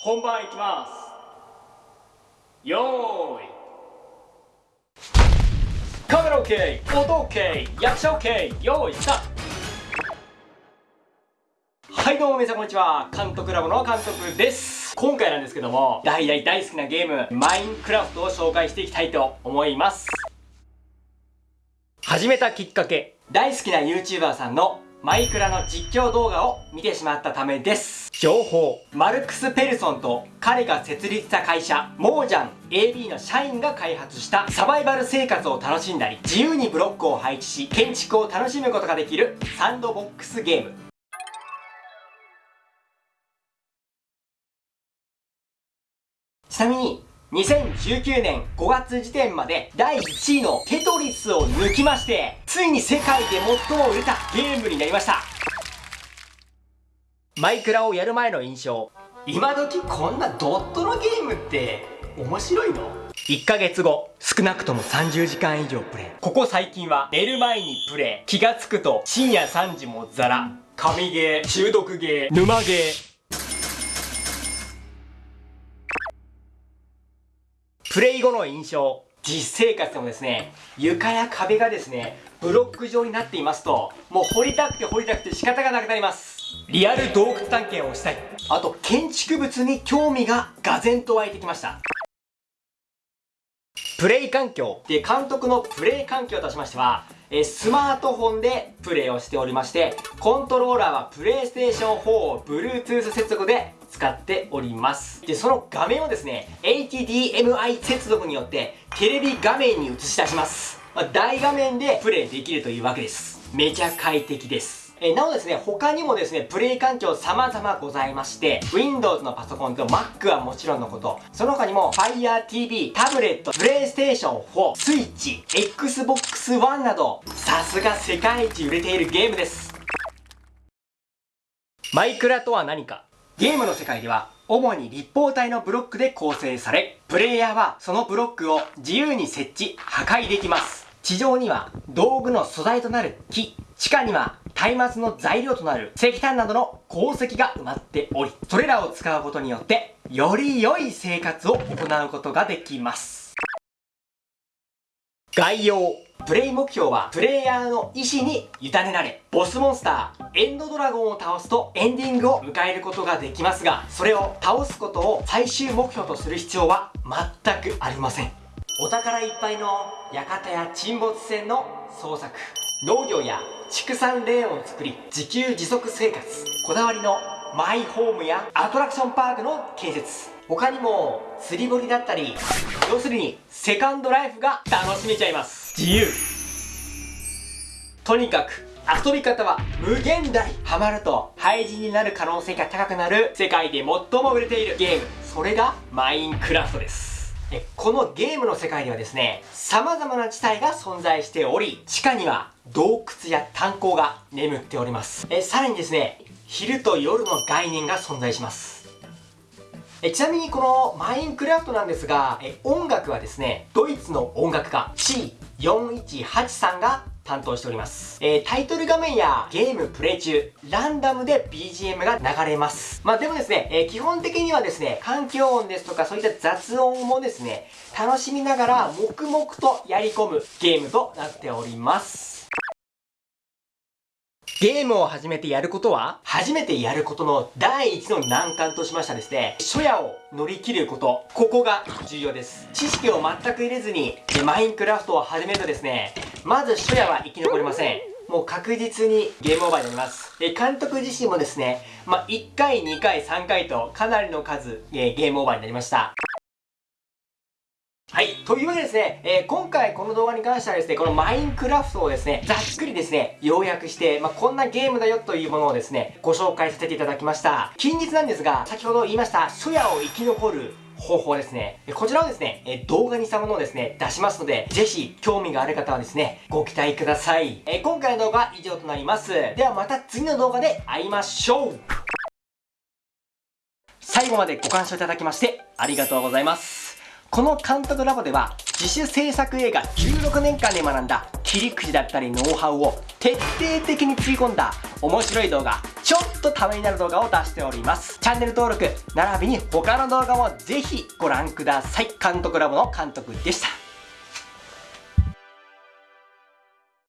本番いきます。よーいカメラ OK 音 OK 役者 OK よーいスタート。はいどうも皆さんこんにちは。監督ラボの監督です。今回なんですけども大大大好きなゲームマインクラフトを紹介していきたいと思います。始めたきっかけ大好きな YouTuber さんのマイクラの実況動画を見てしまったためです。情報。マルクス・ペルソンと彼が設立した会社、モージャン AB の社員が開発したサバイバル生活を楽しんだり、自由にブロックを配置し、建築を楽しむことができるサンドボックスゲーム。ちなみに、2019年5月時点まで第1位のテトリスを抜きまして、ついに世界で最も売れたゲームになりました。マイクラをやる前の印象。今時こんなドットのゲームって面白いの？1ヶ月後、少なくとも30時間以上プレイ。ここ最近は寝る前にプレイ。気がつくと深夜3時もザラ。神ゲー、中毒ゲー、沼ゲー、プレイ後の印象。実生活でもですね、床や壁がですね、ブロック状になっていますと、もう掘りたくて掘りたくて仕方がなくなります。リアル洞窟探検をしたい。あと、建築物に興味ががぜんと湧いてきました。プレイ環境で監督のプレイ環境としましては、えスマートフォンでプレイをしておりまして、コントローラーはプレイステーション4を Bluetooth 接続で使っております。で、その画面をですね、HDMI 接続によってテレビ画面に映し出します。まあ、大画面でプレイできるというわけです。めちゃ快適です。えなおですね、他にもですね、プレイ環境様々ございまして、Windows のパソコンと Mac はもちろんのこと、その他にも Fire TV、タブレット、PlayStation 4、Switch、Xbox One など、さすが世界一売れているゲームです。マイクラとは何かゲームの世界では、主に立方体のブロックで構成され、プレイヤーはそのブロックを自由に設置、破壊できます。地上には道具の素材となる木、地下には松明の材料となる石炭などの鉱石が埋まっており、それらを使うことによって、より良い生活を行うことができます。概要。プレイ目標は、プレイヤーの意志に委ねられ、ボスモンスター、エンドドラゴンを倒すとエンディングを迎えることができますが、それを倒すことを最終目標とする必要は全くありません。お宝いっぱいの館や沈没船の捜索。農業や畜産レーンを作り自給自足生活。こだわりのマイホームやアトラクションパークの建設。他にも釣り堀だったり要するにセカンドライフが楽しめちゃいます。自由。とにかく遊び方は無限大ハマると廃人になる可能性が高くなる世界で最も売れているゲーム。それがマインクラフトです。このゲームの世界にはですね、様々な地帯が存在しており、地下には洞窟や炭鉱が眠っております。えさらにですね、昼と夜の概念が存在します。えちなみにこのマインクラフトなんですが、え音楽はですね、ドイツの音楽家 C418 さんが担当しております。えー、タイトル画面やゲームプレイ中、ランダムで BGM が流れます。まあでもですね、えー、基本的にはですね、環境音ですとかそういった雑音もですね、楽しみながら黙々とやり込むゲームとなっております。ゲームを始めてやることは？初めてやることの第一の難関としましたですね、初夜を乗り切ること。ここが重要です。知識を全く入れずに、マインクラフトを始めるとですね、まず初夜は生き残れません。もう確実にゲームオーバーになります。え監督自身もですね、まあ、1回、2回、3回とかなりの数、えゲームオーバーになりました。というわけでですね、えー、今回この動画に関してはですね、このマインクラフトをですね、ざっくりですね、要約して、まあ、こんなゲームだよというものをですね、ご紹介させていただきました。近日なんですが、先ほど言いました、初夜を生き残る方法ですね。こちらをですね、え動画にしたものをですね、出しますので、ぜひ興味がある方はですね、ご期待ください。え今回の動画は以上となります。ではまた次の動画で会いましょう最後までご鑑賞いただきましてありがとうございます。この監督ラボでは自主制作映画16年間で学んだ切り口だったりノウハウを徹底的につぎ込んだ面白い動画ちょっっとためになる動画を出しております。チャンネル登録並びに他の動画もぜひご覧ください。監督ラボの監督でした。